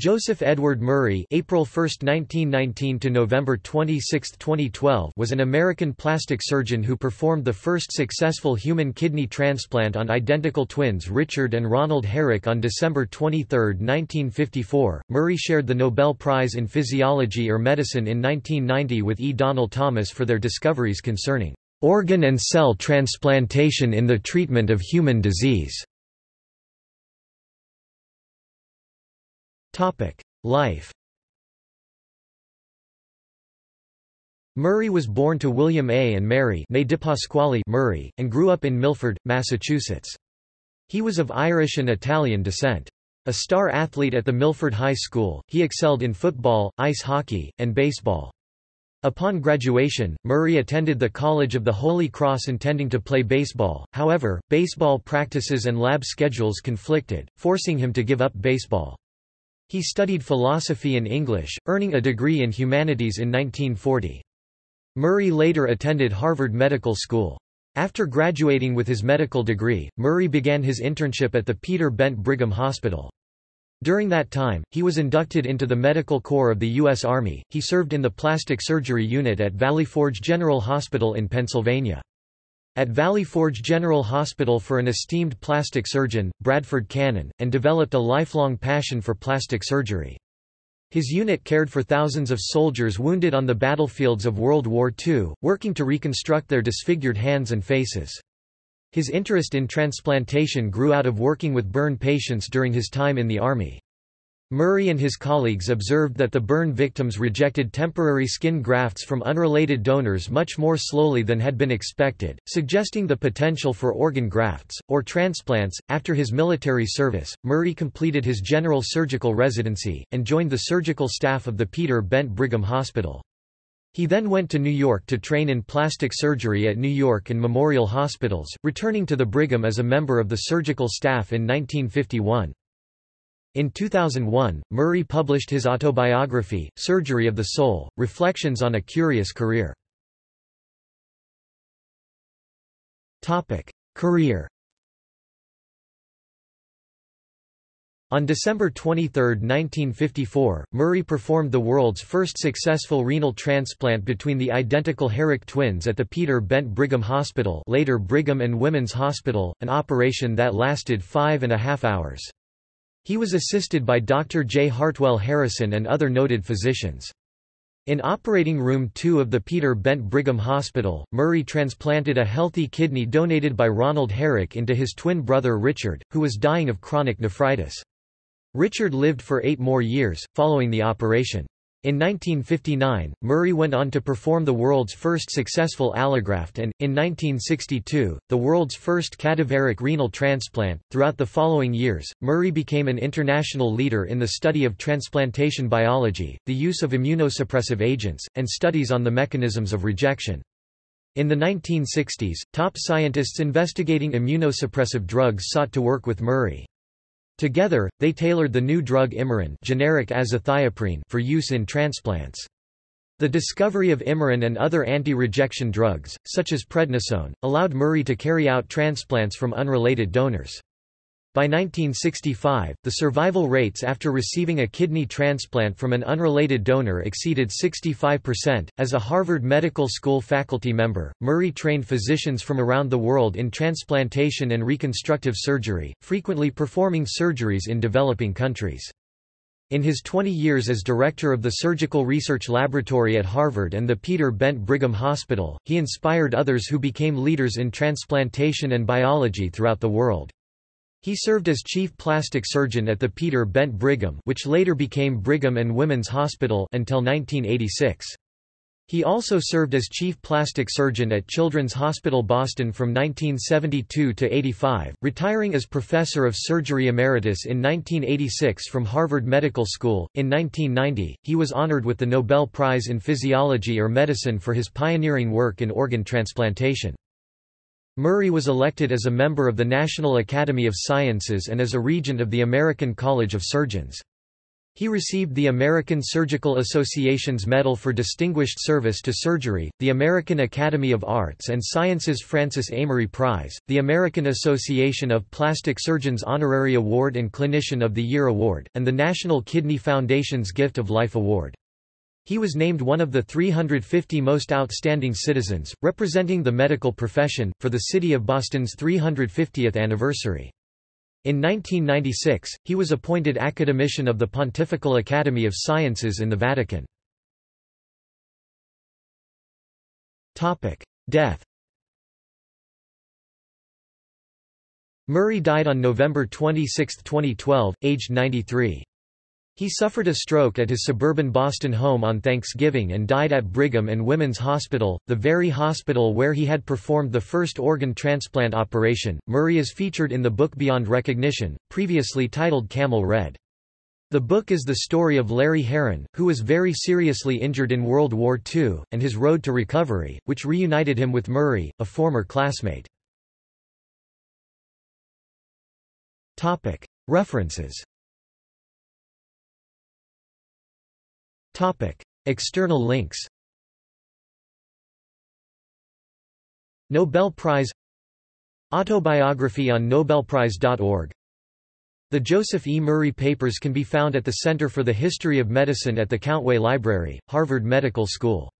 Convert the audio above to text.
Joseph Edward Murray April 1, 1919 to November 26, 2012 was an American plastic surgeon who performed the first successful human kidney transplant on identical twins Richard and Ronald Herrick on December 23, 1954. Murray shared the Nobel Prize in Physiology or Medicine in 1990 with E. Donald Thomas for their discoveries concerning organ and cell transplantation in the treatment of human disease. Life Murray was born to William A. and Mary May Murray, and grew up in Milford, Massachusetts. He was of Irish and Italian descent. A star athlete at the Milford High School, he excelled in football, ice hockey, and baseball. Upon graduation, Murray attended the College of the Holy Cross intending to play baseball, however, baseball practices and lab schedules conflicted, forcing him to give up baseball. He studied philosophy and English, earning a degree in humanities in 1940. Murray later attended Harvard Medical School. After graduating with his medical degree, Murray began his internship at the Peter Bent Brigham Hospital. During that time, he was inducted into the Medical Corps of the U.S. Army. He served in the plastic surgery unit at Valley Forge General Hospital in Pennsylvania. At Valley Forge General Hospital for an esteemed plastic surgeon, Bradford Cannon, and developed a lifelong passion for plastic surgery. His unit cared for thousands of soldiers wounded on the battlefields of World War II, working to reconstruct their disfigured hands and faces. His interest in transplantation grew out of working with burn patients during his time in the Army. Murray and his colleagues observed that the burn victims rejected temporary skin grafts from unrelated donors much more slowly than had been expected, suggesting the potential for organ grafts, or transplants. After his military service, Murray completed his general surgical residency, and joined the surgical staff of the Peter Bent Brigham Hospital. He then went to New York to train in plastic surgery at New York and Memorial Hospitals, returning to the Brigham as a member of the surgical staff in 1951. In 2001, Murray published his autobiography, Surgery of the Soul, Reflections on a Curious Career. Career On December 23, 1954, Murray performed the world's first successful renal transplant between the identical Herrick twins at the Peter Bent Brigham Hospital later Brigham and Women's Hospital, an operation that lasted five and a half hours. He was assisted by Dr. J. Hartwell Harrison and other noted physicians. In Operating Room 2 of the Peter Bent Brigham Hospital, Murray transplanted a healthy kidney donated by Ronald Herrick into his twin brother Richard, who was dying of chronic nephritis. Richard lived for eight more years, following the operation. In 1959, Murray went on to perform the world's first successful allograft and, in 1962, the world's first cadaveric renal transplant. Throughout the following years, Murray became an international leader in the study of transplantation biology, the use of immunosuppressive agents, and studies on the mechanisms of rejection. In the 1960s, top scientists investigating immunosuppressive drugs sought to work with Murray. Together, they tailored the new drug Imuran generic azathioprine for use in transplants. The discovery of Imuran and other anti-rejection drugs, such as prednisone, allowed Murray to carry out transplants from unrelated donors. By 1965, the survival rates after receiving a kidney transplant from an unrelated donor exceeded 65%. As a Harvard Medical School faculty member, Murray trained physicians from around the world in transplantation and reconstructive surgery, frequently performing surgeries in developing countries. In his 20 years as director of the Surgical Research Laboratory at Harvard and the Peter Bent Brigham Hospital, he inspired others who became leaders in transplantation and biology throughout the world. He served as chief plastic surgeon at the Peter Bent Brigham which later became Brigham and Women's Hospital until 1986. He also served as chief plastic surgeon at Children's Hospital Boston from 1972 to 85, retiring as professor of surgery emeritus in 1986 from Harvard Medical School. In 1990, he was honored with the Nobel Prize in Physiology or Medicine for his pioneering work in organ transplantation. Murray was elected as a member of the National Academy of Sciences and as a regent of the American College of Surgeons. He received the American Surgical Association's Medal for Distinguished Service to Surgery, the American Academy of Arts and Sciences Francis Amory Prize, the American Association of Plastic Surgeons Honorary Award and Clinician of the Year Award, and the National Kidney Foundation's Gift of Life Award. He was named one of the 350 most outstanding citizens, representing the medical profession, for the City of Boston's 350th anniversary. In 1996, he was appointed academician of the Pontifical Academy of Sciences in the Vatican. Death Murray died on November 26, 2012, aged 93. He suffered a stroke at his suburban Boston home on Thanksgiving and died at Brigham and Women's Hospital, the very hospital where he had performed the first organ transplant operation. Murray is featured in the book Beyond Recognition, previously titled Camel Red. The book is the story of Larry Heron, who was very seriously injured in World War II, and his road to recovery, which reunited him with Murray, a former classmate. References External links Nobel Prize Autobiography on Nobelprize.org The Joseph E. Murray Papers can be found at the Center for the History of Medicine at the Countway Library, Harvard Medical School